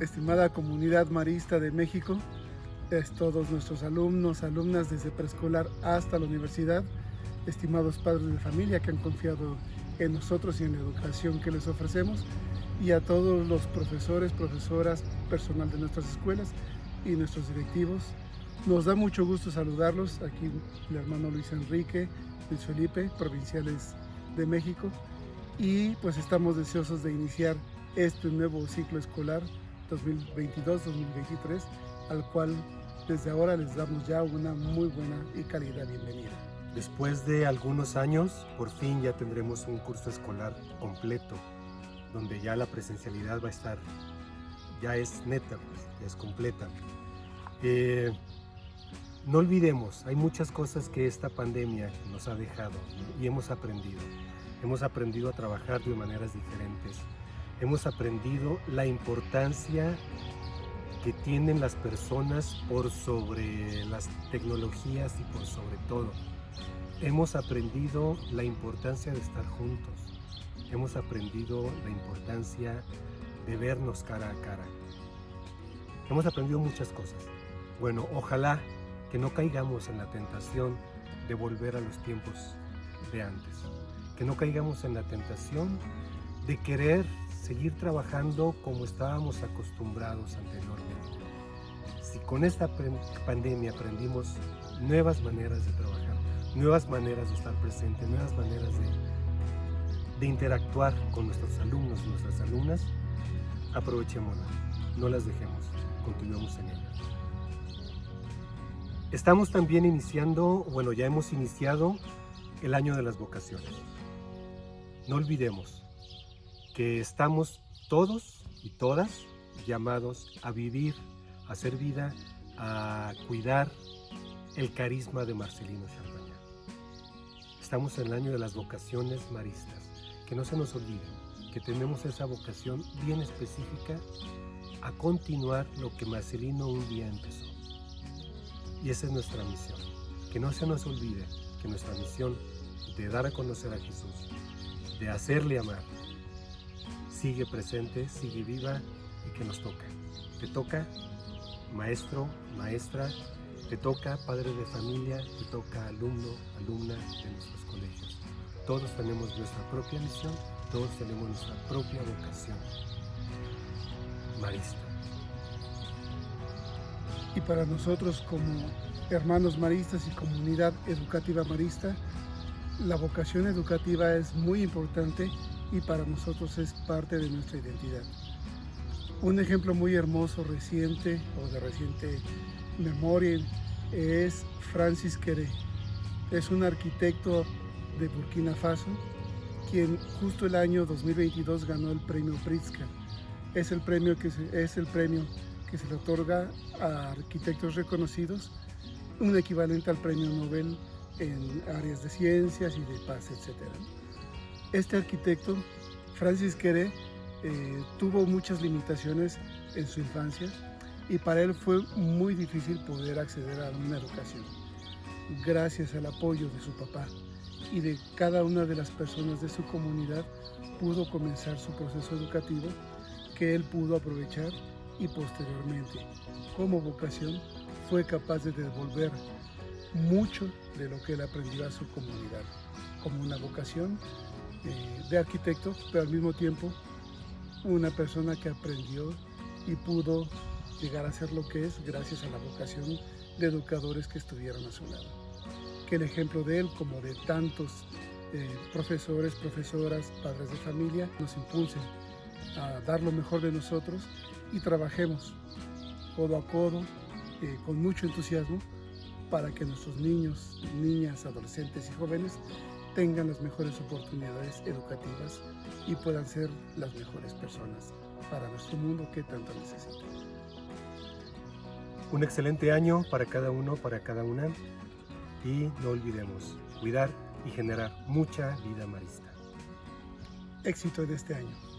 estimada comunidad marista de México, es todos nuestros alumnos, alumnas desde preescolar hasta la universidad, estimados padres de familia que han confiado en nosotros y en la educación que les ofrecemos, y a todos los profesores, profesoras, personal de nuestras escuelas y nuestros directivos. Nos da mucho gusto saludarlos, aquí el hermano Luis Enrique, Luis Felipe, provinciales de México, y pues estamos deseosos de iniciar este nuevo ciclo escolar 2022-2023, al cual desde ahora les damos ya una muy buena y cálida bienvenida. Después de algunos años, por fin ya tendremos un curso escolar completo, donde ya la presencialidad va a estar, ya es neta, pues, ya es completa. Eh, no olvidemos, hay muchas cosas que esta pandemia nos ha dejado y hemos aprendido. Hemos aprendido a trabajar de maneras diferentes, hemos aprendido la importancia que tienen las personas por sobre las tecnologías y por sobre todo. Hemos aprendido la importancia de estar juntos. Hemos aprendido la importancia de vernos cara a cara. Hemos aprendido muchas cosas. Bueno, ojalá que no caigamos en la tentación de volver a los tiempos de antes. Que no caigamos en la tentación de querer seguir trabajando como estábamos acostumbrados anteriormente. Si con esta pandemia aprendimos nuevas maneras de trabajar, nuevas maneras de estar presentes, nuevas maneras de, de interactuar con nuestros alumnos y nuestras alumnas, aprovechémoslas, no las dejemos, continuemos en ellas. Estamos también iniciando, bueno ya hemos iniciado el año de las vocaciones. No olvidemos, que estamos todos y todas llamados a vivir, a hacer vida, a cuidar el carisma de Marcelino Champaña. Estamos en el año de las vocaciones maristas, que no se nos olvide que tenemos esa vocación bien específica a continuar lo que Marcelino un día empezó. Y esa es nuestra misión, que no se nos olvide que nuestra misión de dar a conocer a Jesús, de hacerle amar, sigue presente, sigue viva y que nos toca. Te toca maestro, maestra, te toca padre de familia, te toca alumno, alumna de nuestros colegios. Todos tenemos nuestra propia misión, todos tenemos nuestra propia vocación. Marista. Y para nosotros como hermanos maristas y comunidad educativa marista, la vocación educativa es muy importante y para nosotros es parte de nuestra identidad. Un ejemplo muy hermoso, reciente o de reciente memoria es Francis Queré. Es un arquitecto de Burkina Faso, quien justo el año 2022 ganó el premio Pritzker. Es el premio que se, es el premio que se le otorga a arquitectos reconocidos, un equivalente al premio Nobel en áreas de ciencias y de paz, etc. Este arquitecto, Francis Quere, eh, tuvo muchas limitaciones en su infancia y para él fue muy difícil poder acceder a una educación. Gracias al apoyo de su papá y de cada una de las personas de su comunidad, pudo comenzar su proceso educativo que él pudo aprovechar y posteriormente, como vocación, fue capaz de devolver mucho de lo que él aprendió a su comunidad, como una vocación eh, de arquitecto, pero al mismo tiempo una persona que aprendió y pudo llegar a ser lo que es gracias a la vocación de educadores que estuvieron a su lado. Que el ejemplo de él, como de tantos eh, profesores, profesoras, padres de familia, nos impulsen a dar lo mejor de nosotros y trabajemos codo a codo, eh, con mucho entusiasmo, para que nuestros niños, niñas, adolescentes y jóvenes tengan las mejores oportunidades educativas y puedan ser las mejores personas para nuestro mundo que tanto necesita. Un excelente año para cada uno, para cada una y no olvidemos cuidar y generar mucha vida marista. Éxito en este año.